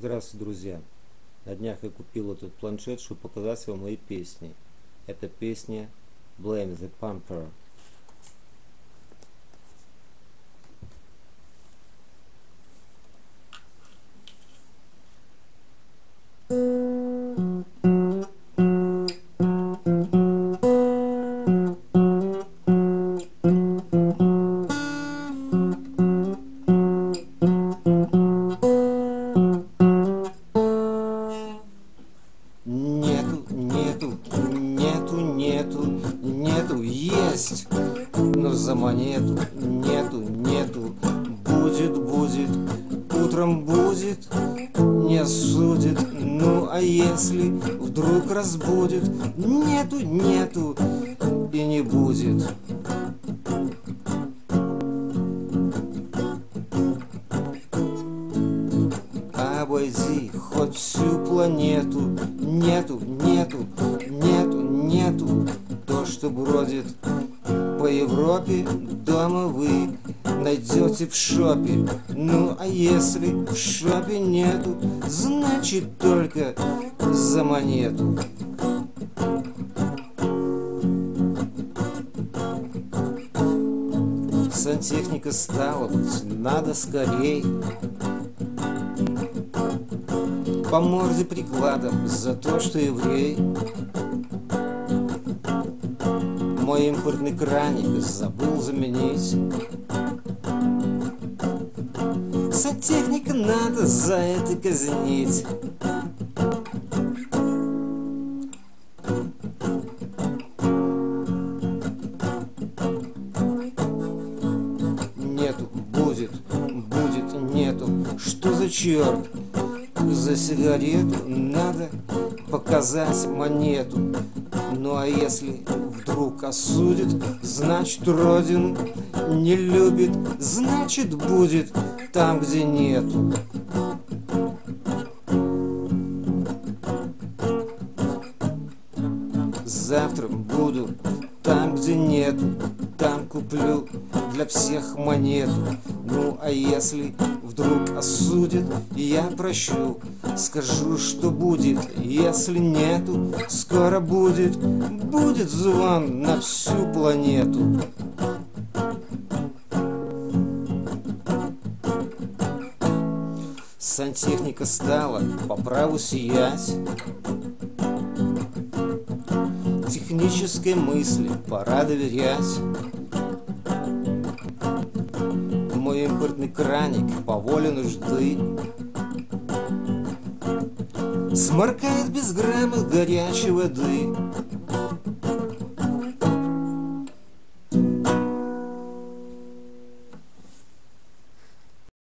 Здравствуйте, друзья! На днях я купил этот планшет, чтобы показать вам мои песни. Это песня Blame the Pumper. Нету, нету, есть, но за монету нету, нету, будет, будет, утром будет, не судит, ну а если вдруг разбудит, нету, нету и не будет. Обойди хоть всю планету, нету, нету, нету, нету что бродит по Европе, дома вы найдете в шопе. Ну а если в шопе нету, значит только за монету. Сантехника стала быть, надо скорей. По морде прикладом за то, что еврей. Мой импортный краник забыл заменить. Сантехника надо за это казнить. Нету, будет, будет, нету. Что за черт? За сигарету надо показать монету. Ну а если вдруг осудит, значит родину не любит, значит будет там, где нету. Завтра буду там, где нету, куплю для всех монету. Ну а если вдруг осудит, я прощу, скажу, что будет, если нету, скоро будет, будет звон на всю планету. Сантехника стала по праву сиять. Технической мысли пора доверять импортный краник по воле нужды. Сморкает без грамма горячей воды